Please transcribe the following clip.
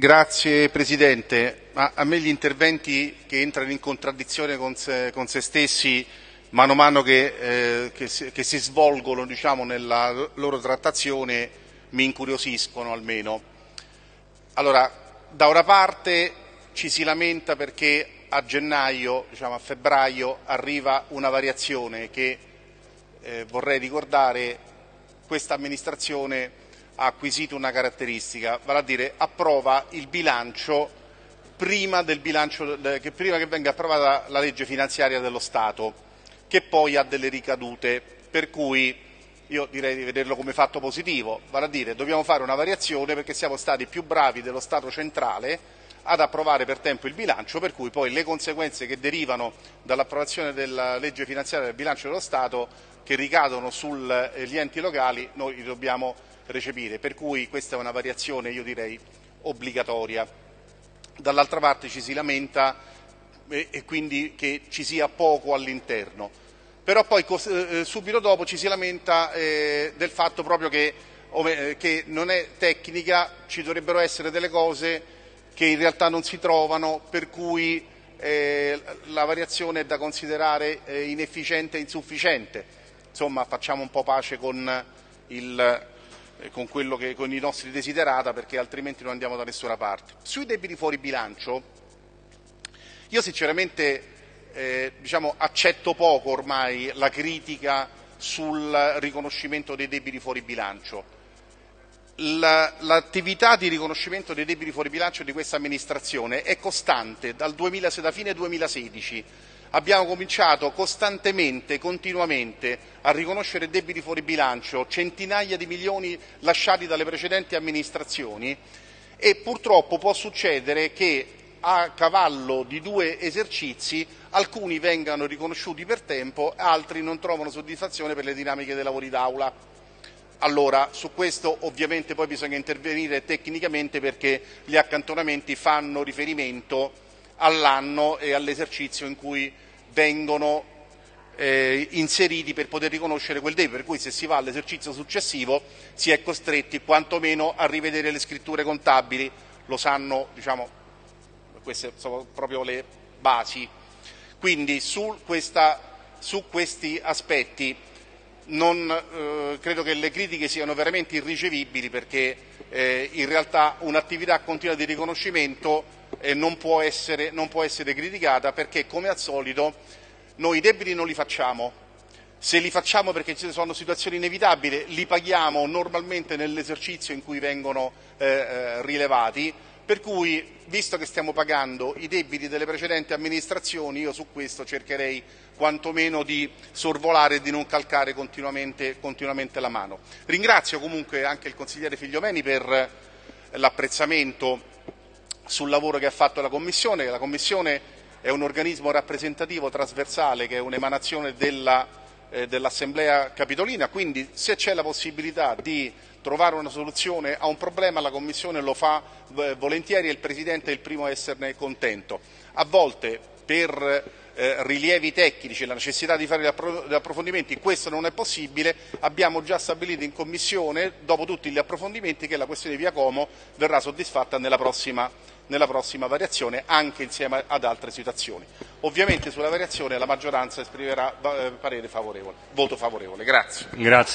Grazie Presidente. Ma a me gli interventi che entrano in contraddizione con se, con se stessi mano a mano che, eh, che, si, che si, svolgono diciamo, nella loro trattazione mi incuriosiscono almeno. Allora, da una parte ci si lamenta perché a gennaio, diciamo a febbraio, arriva una variazione che, eh, vorrei ricordare, questa amministrazione ha acquisito una caratteristica, vale a dire approva il bilancio prima, bilancio, che, prima che venga approvata la legge finanziaria dello Stato, che poi ha delle ricadute, per cui io direi di vederlo come fatto positivo, vale a dire dobbiamo fare una variazione perché siamo stati più bravi dello Stato centrale ad approvare per tempo il bilancio, per cui poi le conseguenze che derivano dall'approvazione della legge finanziaria del bilancio dello Stato che ricadono sugli enti locali noi dobbiamo recepire, per cui questa è una variazione, io direi, obbligatoria. Dall'altra parte ci si lamenta e, e quindi che ci sia poco all'interno. Però poi eh, subito dopo ci si lamenta eh, del fatto proprio che, eh, che non è tecnica, ci dovrebbero essere delle cose che in realtà non si trovano, per cui eh, la variazione è da considerare eh, inefficiente e insufficiente. Insomma, facciamo un po' pace con il, eh, con, che, con, i nostri desiderata perché altrimenti non andiamo da nessuna parte. Sui debiti fuori bilancio, io sinceramente eh, diciamo, accetto poco ormai la critica sul riconoscimento dei debiti fuori bilancio. L'attività di riconoscimento dei debiti fuori bilancio di questa amministrazione è costante dal 2000, da fine 2016 abbiamo cominciato costantemente, continuamente a riconoscere debiti fuori bilancio, centinaia di milioni lasciati dalle precedenti amministrazioni e purtroppo può succedere che a cavallo di due esercizi alcuni vengano riconosciuti per tempo, altri non trovano soddisfazione per le dinamiche dei lavori d'aula. Allora, su questo ovviamente poi bisogna intervenire tecnicamente perché gli accantonamenti fanno riferimento all'anno e all'esercizio in cui vengono eh, inseriti per poter riconoscere quel debito, per cui se si va all'esercizio successivo si è costretti quantomeno a rivedere le scritture contabili, lo sanno, diciamo, queste sono proprio le basi. Quindi su, questa, su questi aspetti non, eh, credo che le critiche siano veramente irricevibili perché eh, in realtà un'attività continua di riconoscimento eh, non, può essere, non può essere criticata perché come al solito noi i debiti non li facciamo, se li facciamo perché ci sono situazioni inevitabili, li paghiamo normalmente nell'esercizio in cui vengono eh, eh, rilevati, per cui, visto che stiamo pagando i debiti delle precedenti amministrazioni, io su questo cercherei quantomeno di sorvolare e di non calcare continuamente, continuamente la mano. Ringrazio comunque anche il consigliere Figliomeni per l'apprezzamento sul lavoro che ha fatto la Commissione. La Commissione è un organismo rappresentativo trasversale che è un'emanazione della, eh, dell'Assemblea Capitolina, quindi se c'è la possibilità di trovare una soluzione a un problema la Commissione lo fa eh, volentieri e il Presidente è il primo a esserne contento. A volte per eh, rilievi tecnici, la necessità di fare gli approfondimenti, questo non è possibile, abbiamo già stabilito in Commissione, dopo tutti gli approfondimenti, che la questione di Via Como verrà soddisfatta nella prossima nella prossima variazione anche insieme ad altre situazioni. Ovviamente sulla variazione la maggioranza esprimerà eh, parere favorevole, voto favorevole. Grazie. Grazie.